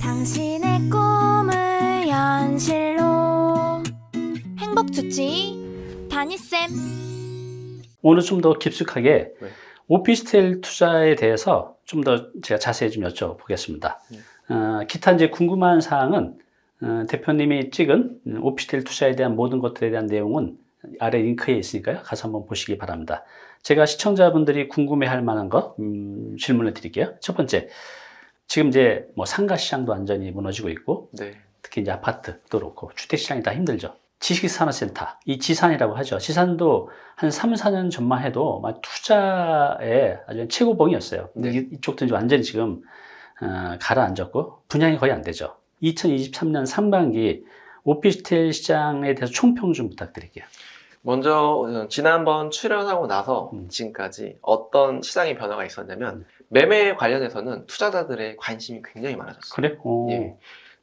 당신의 꿈을 현실로 행복 주치 다니쌤 오늘 좀 더 깊숙하게 네. 오피스텔 투자에 대해서 좀 더 제가 자세히 좀 여쭤보겠습니다. 네. 어, 기타 이제 궁금한 사항은 어, 대표님이 찍은 음, 오피스텔 투자에 대한 모든 것들에 대한 내용은 아래 링크에 있으니까요. 가서 한번 보시기 바랍니다. 제가 시청자분들이 궁금해할 만한 거 음, 질문을 드릴게요. 첫 번째, 지금 이제 뭐 상가 시장도 완전히 무너지고 있고 네. 특히 이제 아파트도 그렇고 주택 시장이 다 힘들죠. 지식산업센터, 이 지산이라고 하죠. 지산도 한 3, 4년 전만 해도 막 투자의 아주 최고봉이었어요. 근데 네. 이- 이쪽도 이제 완전히 지금 어, 가라앉았고 분양이 거의 안 되죠. 2023년 상반기 오피스텔 시장에 대해서 총평 좀 부탁드릴게요. 먼저 어, 지난번 출연하고 나서 음. 지금까지 어떤 시장의 변화가 있었냐면 매매 관련해서는 투자자들의 관심이 굉장히 많아졌어요. 그래? 오. 예.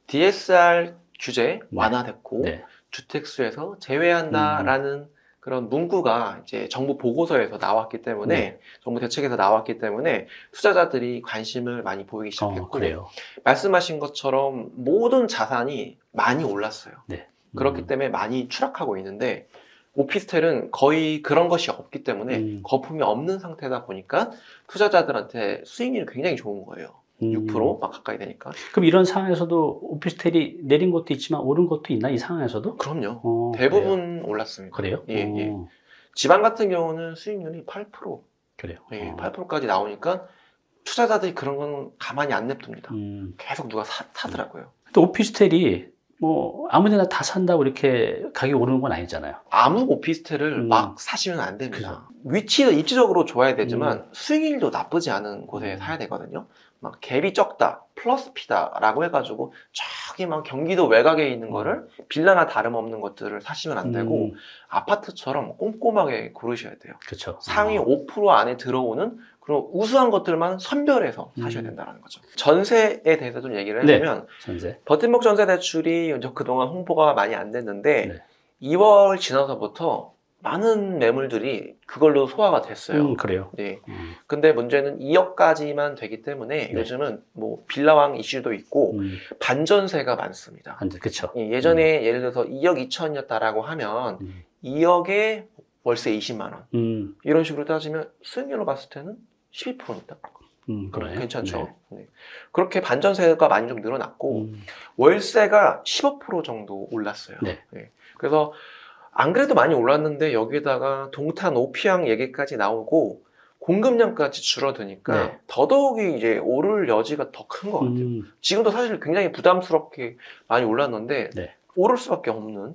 DSR 규제 완화됐고 네. 주택수에서 제외한다라는 그런 문구가 이제 정부 보고서에서 나왔기 때문에 네. 정부 대책에서 나왔기 때문에 투자자들이 관심을 많이 보이기 시작했고 어. 말씀하신 것처럼 모든 자산이 많이 올랐어요. 네. 그렇기 음. 때문에 많이 추락하고 있는데 오피스텔은 거의 그런 것이 없기 때문에 음. 거품이 없는 상태다 보니까 투자자들한테 수익률이 굉장히 좋은 거예요. 음. 6%막 가까이 되니까. 그럼 이런 상황에서도 오피스텔이 내린 것도 있지만 오른 것도 있나 이 상황에서도? 그럼요. 어, 대부분 올랐습니다. 그래요? 예, 어, 예. 지방 같은 경우는 수익률이 8%, 그래요. 예, 어. 8%까지 나오니까 투자자들이 그런 건 가만히 안 냅둡니다. 음. 계속 누가 사, 사더라고요. 또 오피스텔이 뭐 아무데나 다 산다고 이렇게 가격이 오르는 건 아니잖아요. 아무 오피스텔을 음. 막 사시면 안 됩니다. 위치도 입지적으로 좋아야 되지만 음. 수익률도 나쁘지 않은 곳에 음. 사야 되거든요. 막 갭이 적다, 플러스 P다라고 해가지고 저기 막 경기도 외곽에 있는 거를 빌라나 다름없는 것들을 사시면 안 되고 음, 아파트처럼 꼼꼼하게 고르셔야 돼요. 그렇죠. 상위 어. 5% 안에 들어오는 그런 우수한 것들만 선별해서 사셔야 음. 된다는 거죠. 전세에 대해서 좀 얘기를 네. 해보면 전세. 버팀목 전세 대출이 그동안 홍보가 많이 안 됐는데 네. 2월 지나서부터 많은 매물들이 그걸로 소화가 됐어요. 음, 그래요. 네. 음, 근데 문제는 2억까지만 되기 때문에 네. 요즘은 뭐 빌라왕 이슈도 있고 음, 반전세가 많습니다. 안 돼. 그렇죠. 예, 예전에 예를 들어서 2억 2천이었다라고 하면 음, 2억에 월세 20만 원 음, 이런 식으로 따지면 수익률로 봤을 때는 12%입니다. 음, 그래요. 괜찮죠. 네. 그렇게 반전세가 많이 좀 늘어났고 음, 월세가 15% 정도 올랐어요. 네. 그래서 안 그래도 많이 올랐는데 여기다가 동탄 오피항 얘기까지 나오고 공급량까지 줄어드니까 네. 더더욱이 이제 오를 여지가 더 큰 것 같아요. 음, 지금도 사실 굉장히 부담스럽게 많이 올랐는데 네. 오를 수밖에 없는 음.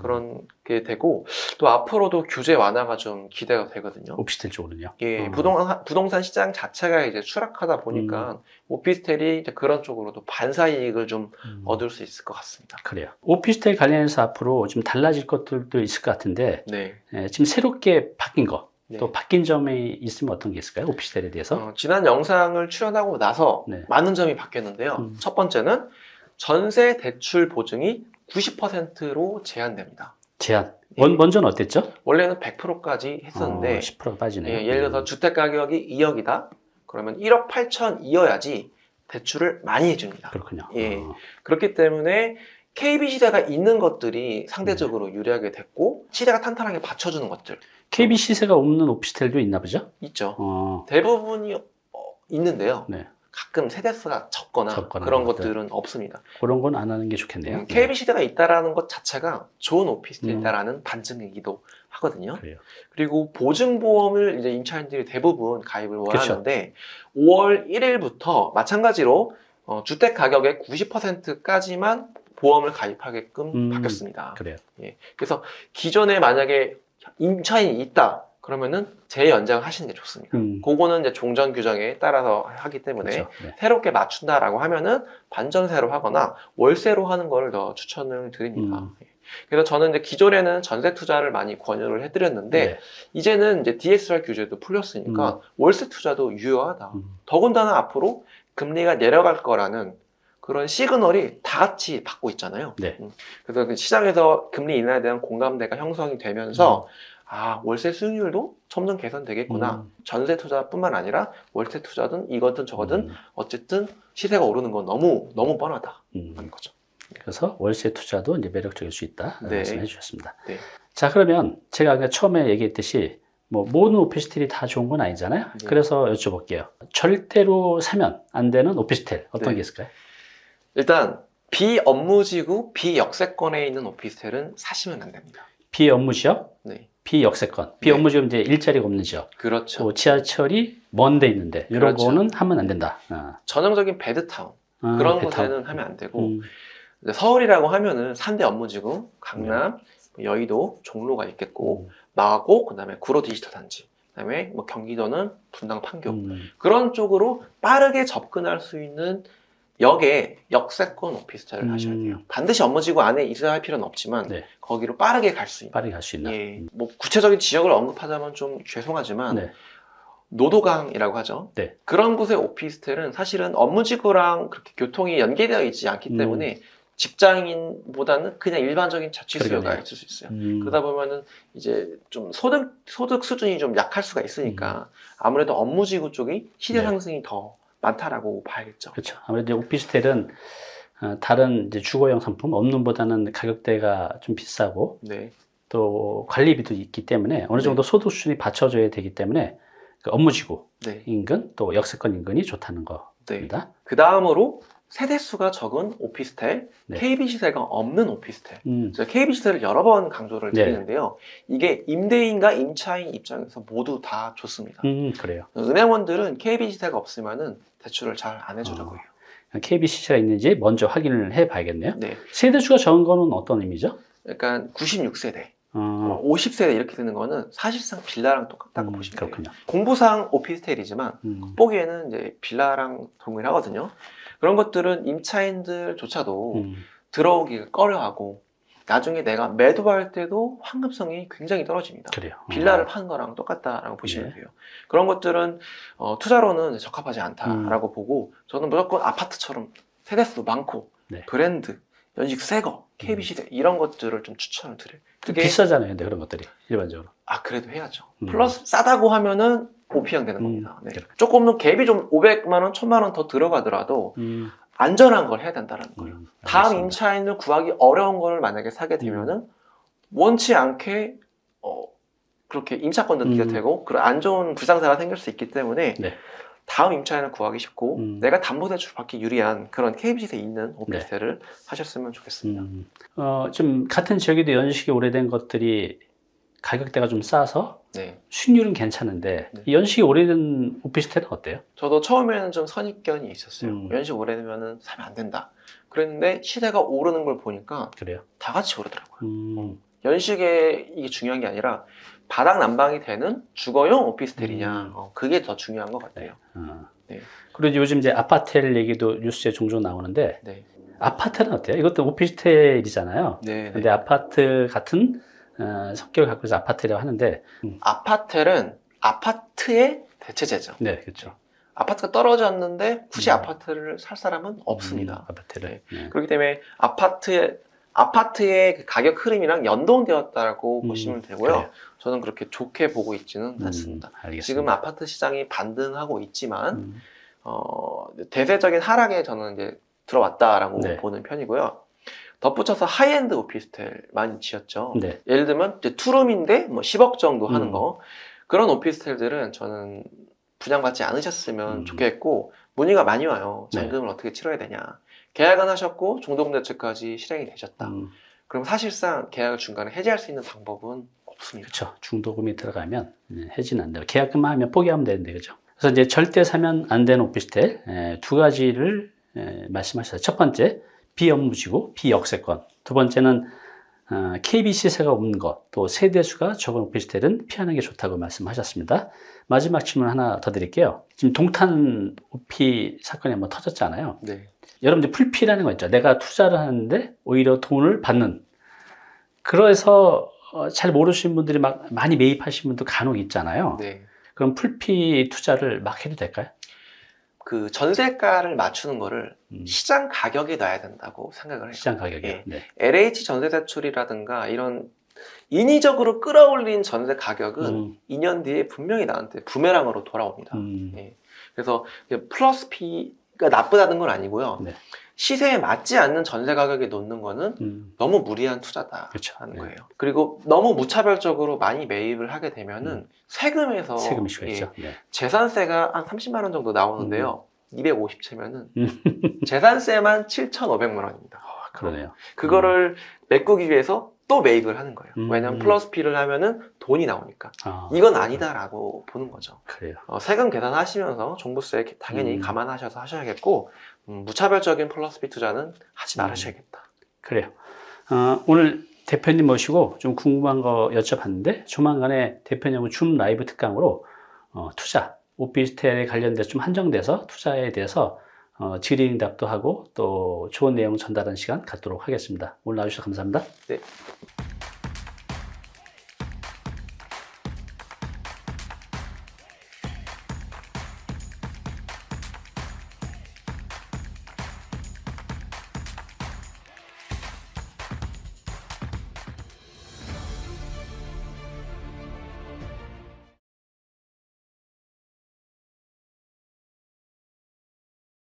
그런 게 되고 또 앞으로도 규제 완화가 좀 기대가 되거든요. 오피스텔 쪽으로는요. 예, 어. 부동산, 부동산 시장 자체가 이제 추락하다 보니까 오피스텔이 이제 그런 쪽으로도 반사 이익을 좀 음, 얻을 수 있을 것 같습니다. 그래요. 오피스텔 관련해서 앞으로 좀 달라질 것들도 있을 것 같은데 네. 예, 지금 새롭게 바뀐 거. 네. 또 바뀐 점이 있으면 어떤 게 있을까요? 오피스텔에 대해서? 어, 지난 영상을 출연하고 나서 네. 많은 점이 바뀌었는데요. 음. 첫 번째는 전세 대출 보증이 90%로 제한됩니다. 제한. 예. 원, 먼저는 어땠죠? 원래는 100%까지 했었는데 어, 10% 빠지네요. 예, 예를 들어서 음. 주택 가격이 2억이다. 그러면 1억 8천이어야지 대출을 많이 해줍니다. 그렇군요. 예. 어, 그렇기 때문에 KB 시대가 있는 것들이 상대적으로 유리하게 됐고 시대가 탄탄하게 받쳐주는 것들 KB 시세가 없는 오피스텔도 있나 보죠? 있죠. 어, 대부분이 어, 있는데요. 네. 가끔 세대수가 적거나, 적거나 그런 것들. 것들은 없습니다. 그런 건 안 하는 게 좋겠네요. 음, KB 시대가 있다라는 것 자체가 좋은 오피스텔이다라는 반증이기도 하거든요. 네. 그래요. 그리고 보증보험을 이제 임차인들이 대부분 가입을 그쵸. 원하는데 5월 1일부터 마찬가지로 어, 주택 가격의 90%까지만 보험을 가입하게끔 음. 바뀌었습니다. 그래요. 그래서 기존에 만약에 임차인이 있다 그러면은 재연장을 하시는 게 좋습니다. 음, 그거는 이제 종전 규정에 따라서 하기 때문에 그렇죠. 네. 새롭게 맞춘다라고 하면은 반전세로 하거나 월세로 하는 거를 더 추천을 드립니다. 음. 예. 그래서 저는 이제 기존에는 전세 투자를 많이 권유를 해드렸는데 네. 이제는 이제 DSR 규제도 풀렸으니까 월세 투자도 유효하다. 음, 더군다나 앞으로 금리가 내려갈 거라는 그런 시그널이 다 같이 받고 있잖아요. 네. 음. 그래서 그 시장에서 금리 인하에 대한 공감대가 형성이 되면서 아 월세 수익률도 점점 개선되겠구나. 음. 전세 투자뿐만 아니라 월세 투자든 이거든 저거든 음, 어쨌든 시세가 오르는 건 너무 너무 뻔하다는 음. 거죠. 그래서 월세 투자도 이제 매력적일 수 있다 네. 말씀해 주셨습니다. 네. 자 그러면 제가 아까 처음에 얘기했듯이 뭐 모든 오피스텔이 다 좋은 건 아니잖아요. 네. 그래서 여쭤볼게요. 절대로 사면 안 되는 오피스텔 어떤 네. 게 있을까요? 일단 비업무지구 비역세권에 있는 오피스텔은 사시면 안 됩니다. 비업무 지역, 네, 비역세권. 비업무 지역 이제 일자리가 없는 지역. 그렇죠. 또 지하철이 먼 데 있는데 이런 그렇죠. 거는 하면 안 된다. 아. 전형적인 베드타운 아, 그런 베타운. 곳에는 하면 안 되고 음, 서울이라고 하면은 3대 업무지구 강남, 뭐 여의도, 종로가 있겠고 마곡, 그다음에 구로 디지털 단지, 그다음에 뭐 경기도는 분당 판교 음, 그런 쪽으로 빠르게 접근할 수 있는 역에 역세권 오피스텔을 음. 하셔야 돼요. 반드시 업무지구 안에 있어야 할 필요는 없지만 네. 거기로 빠르게 갈 수 있는. 빠르게 갈 수 있나? 예, 뭐 구체적인 지역을 언급하자면 좀 죄송하지만 네. 노도강이라고 하죠. 네. 그런 곳의 오피스텔은 사실은 업무지구랑 그렇게 교통이 연계되어 있지 않기 음. 때문에 직장인보다는 그냥 일반적인 자취 수요가 그러겠네요. 있을 수 있어요. 음, 그러다 보면은 이제 좀 소득 소득 수준이 좀 약할 수가 있으니까 아무래도 업무지구 쪽이 시대 네. 상승이 더 많다라고 봐야겠죠. 그렇죠. 아무래도 오피스텔은 어, 다른 이제 주거용 상품 없는보다는 가격대가 좀 비싸고 네, 또 관리비도 있기 때문에 어느 정도 소득 수준이 받쳐줘야 되기 때문에 그 업무지구 네, 인근 또 역세권 인근이 좋다는 네. 겁니다. 그 다음으로 세대수가 적은 오피스텔, 네. KB 시세가 없는 오피스텔. 음, KB 시세를 여러 번 강조를 네. 드리는데요. 이게 임대인과 임차인 입장에서 모두 다 좋습니다. 음, 그래요. 은행원들은 KB 시세가 없으면 은 대출을 잘 안 해주려고요. KBC가 있는지 먼저 확인을 해봐야겠네요. 네, 세대수가 적은 거는 어떤 의미죠? 약간 96세대, 어, 50세대 이렇게 되는 거는 사실상 빌라랑 똑같다고 음, 보시면 돼요. 그렇군요. 공부상 오피스텔이지만 음, 보기에는 이제 빌라랑 동일하거든요. 그런 것들은 임차인들조차도 음, 들어오기가 꺼려하고 나중에 내가 매도할 때도 환급성이 굉장히 떨어집니다. 그래요. 빌라를 어, 파는 거랑 똑같다라고 보시면 네. 돼요. 그런 것들은 어, 투자로는 적합하지 않다라고 음. 보고 저는 무조건 아파트처럼 세대수 많고 네. 브랜드, 연식 새거, KB 시대 이런 것들을 좀 추천을 드려요. 좀 그게 비싸잖아요, 근데 그런 것들이 일반적으로. 아 그래도 해야죠. 음. 플러스 싸다고 하면은 오피형 되는 음, 겁니다. 네. 그래. 조금 더 갭이 좀 500만 원, 1000만 원 더 들어가더라도 음, 안전한 걸 해야 된다는 거예요. 음, 다음. 임차인을 구하기 어려운 거를 만약에 사게 되면은 원치 않게 어 그렇게 임차권 넣기가 음. 되고 그런 안 좋은 불상사가 생길 수 있기 때문에 네. 다음 임차인을 구하기 쉽고 음. 내가 담보대출 받기 유리한 그런 KBC에 있는 오피스텔을 하셨으면 좋겠습니다. 음, 어, 좀 같은 지역에도 연식이 오래된 것들이 가격대가 좀 싸서 네. 수익률은 괜찮은데 네. 이 연식이 오래된 오피스텔은 어때요? 저도 처음에는 좀 선입견이 있었어요. 음. 연식 오래되면은 사면 안 된다. 그랬는데 시대가 오르는 걸 보니까 그래요. 다 같이 오르더라고요. 음, 연식에 이게 중요한 게 아니라 바닥 난방이 되는 주거용 오피스텔이냐 음. 어, 그게 더 중요한 것 같아요. 어. 네. 그리고 요즘 이제 아파텔 얘기도 뉴스에 종종 나오는데 네. 아파트는 어때요? 이것도 오피스텔이잖아요. 네. 네. 근데 아파트 같은 어, 성격을 갖고 있어 아파트라고 하는데 음, 아파텔은 아파트의 대체제죠. 네 그렇죠. 아파트가 떨어졌는데 굳이 음. 아파트를 살 사람은 없습니다. 음, 아파트를. 네. 그렇기 때문에 아파트의 아파트의 그 가격 흐름이랑 연동되었다고 음, 보시면 되고요. 그래요. 저는 그렇게 좋게 보고 있지는 음, 않습니다. 알겠습니다. 지금 아파트 시장이 반등하고 있지만 음, 어, 대세적인 하락에 저는 이제 들어왔다라고 네. 보는 편이고요. 덧붙여서 하이엔드 오피스텔 많이 지었죠. 네. 예를 들면 투룸인데 뭐 10억 정도 하는 음. 거 그런 오피스텔들은 저는 분양받지 않으셨으면 음. 좋겠고 문의가 많이 와요. 네. 잔금을 어떻게 치러야 되냐. 계약은 하셨고 중도금대출까지 실행이 되셨다. 음, 그럼 사실상 계약을 중간에 해지할 수 있는 방법은 없습니다. 그렇죠. 중도금이 들어가면 네, 해지는 안 돼요. 계약금만 하면 포기하면 되는데 그죠. 그래서 이제 절대 사면 안 되는 오피스텔 에, 두 가지를 에, 말씀하셨어요. 첫 번째 비업무지구, 비역세권. 두 번째는 어, KB 시세가 없는 것, 또 세대수가 적은 오피스텔은 피하는 게 좋다고 말씀하셨습니다. 마지막 질문 하나 더 드릴게요. 지금 동탄 오피 사건이 한번 터졌잖아요. 네. 여러분들 풀피라는 거 있죠. 내가 투자를 하는데 오히려 돈을 받는. 그래서 어, 잘 모르시는 분들이 막 많이 매입하시는 분도 간혹 있잖아요. 네. 그럼 풀피 투자를 막 해도 될까요? 그 전세가를 맞추는 거를 음, 시장 가격에 놔야 된다고 생각을 해요. 시장 가격이요. 예. 네. LH 전세 대출이라든가 이런 인위적으로 끌어올린 전세 가격은 음, 2년 뒤에 분명히 나한테 부메랑으로 돌아옵니다. 음, 예. 그래서 플러스 P가 나쁘다는 건 아니고요. 네. 시세에 맞지 않는 전세 가격에 놓는 거는 음, 너무 무리한 투자다 그렇죠. 하는 네. 거예요. 그리고 너무 무차별적으로 많이 매입을 하게 되면은 세금에서 세금 이슈가 예. 네. 재산세가 한 30만 원 정도 나오는데요. 250채면은 음. 재산세만 7,500만 원입니다. 아, 그러네요. 그거를 메꾸기 위해서 또 매입을 하는 거예요. 음. 왜냐하면 플러스 P를 하면은 돈이 나오니까. 아, 이건 아니다라고 보는 거죠. 그래요. 어, 세금 계산하시면서 종부세 당연히 음. 감안하셔서 하셔야겠고 음, 무차별적인 플러스 B 투자는 하지 음. 말으셔야겠다. 그래요. 어, 오늘 대표님 모시고 좀 궁금한 거 여쭤봤는데 조만간에 대표님은 줌 라이브 특강으로 어, 투자, 오피스텔에 관련돼서 좀 한정돼서 투자에 대해서 어, 질의응답도 하고 또 좋은 내용 전달하는 시간 갖도록 하겠습니다. 오늘 나와주셔서 감사합니다. 네.